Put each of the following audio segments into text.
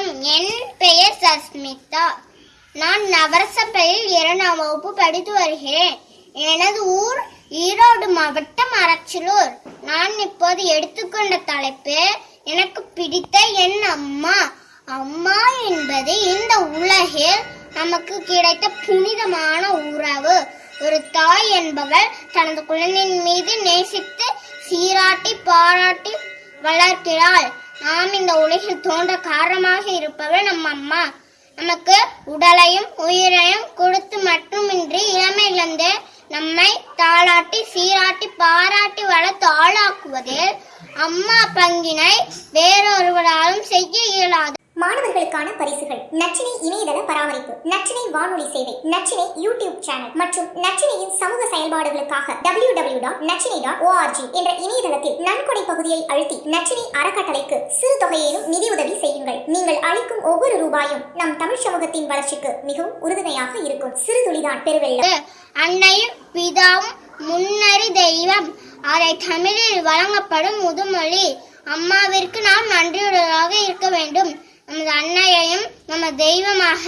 வணக்கம் என் பெயர் சஸ்மிதா. நான் நவரசப்பையில் இரண்டாம் வகுப்பு படித்து வருகிறேன். எனது ஊர் ஈரோடு மாவட்டம் அரச்சலூர் நான் இப்போது எடுத்துக்கொண்ட தலைப்பு எனக்கு பிடித்த என் அம்மா. அம்மா என்பது இந்த உலகில் நமக்கு கிடைத்த புனிதமான உறவு. ஒரு தாய் என்பவள் தனது குழந்தையின் மீது நேசித்து சீராட்டி பாராட்டி வளர்க்கிறாள். நாம் இந்த உலகில் தோன்ற காரணமாக இருப்பவள் நம் அம்மா. நமக்கு உடலையும் உயிரையும் கொடுத்து மட்டுமின்றி இளமையிலிருந்து நம்மை தாளாட்டி சீராட்டி பாராட்டி வளர்த்து ஆளாக்குவதில் அம்மா பங்கினை வேறொருவராலும் செய்ய இயலாது. மாணவர்களுக்கான பரிசுகள். நச்சினை இணையதள பராமரிப்பு நச்சினை வானொலி சேவை நச்சினை யூடியூப் சேனல் மற்றும் நச்சினையின் சமூக செயல்பாடுகளுக்காக W W dot Nachinai dot ORG என்ற இணையதளத்தில் நன்கொடை பகுதியை அழுத்தி நச்சினை அறக்கட்டளைக்கு சிறு தொகையிலும் நிதியுதவி செய்யுங்கள். நீங்கள் அளிக்கும் ஒவ்வொரு ரூபாயும் நம் தமிழ் சமூகத்தின் வளர்ச்சிக்கு மிகவும் உறுதுணையாக இருக்கும். சிறு துளிதான் பெருவெள்ளம். அன்னையும் பிதாவும் முன்னறி தெய்வம் அதை தமிழில் வழங்கப்படும் முதுமொழி. அம்மாவிற்கு நாம் நன்றியுடனாக இருக்க வேண்டும். நமது அன்னையையும் நம்ம தெய்வமாக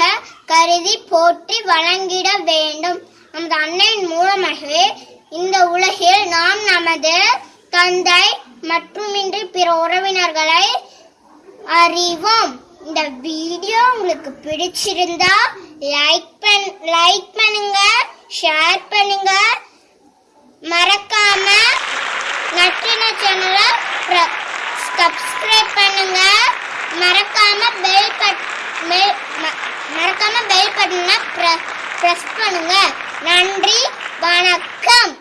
கருதி போற்றி வழங்கிட வேண்டும். நமது அன்னையின் மூலமாகவே இந்த உலகில் நாம் நமது தந்தை மட்டுமின்றி பிற உறவினர்களை அறிவோம். இந்த வீடியோ உங்களுக்கு பிடிச்சிருந்தா லைக் பண் லைக் பண்ணுங்க ஷேர் பண்ணுங்க. மறக்காம நற்றின சேனலை சப்ஸ்கிரைப் பண்ணுங்க. மறக்காம பெல் பட் மறக்காம பெல் பட்டனை பிரஸ் பண்ணுங்க. நன்றி வணக்கம்.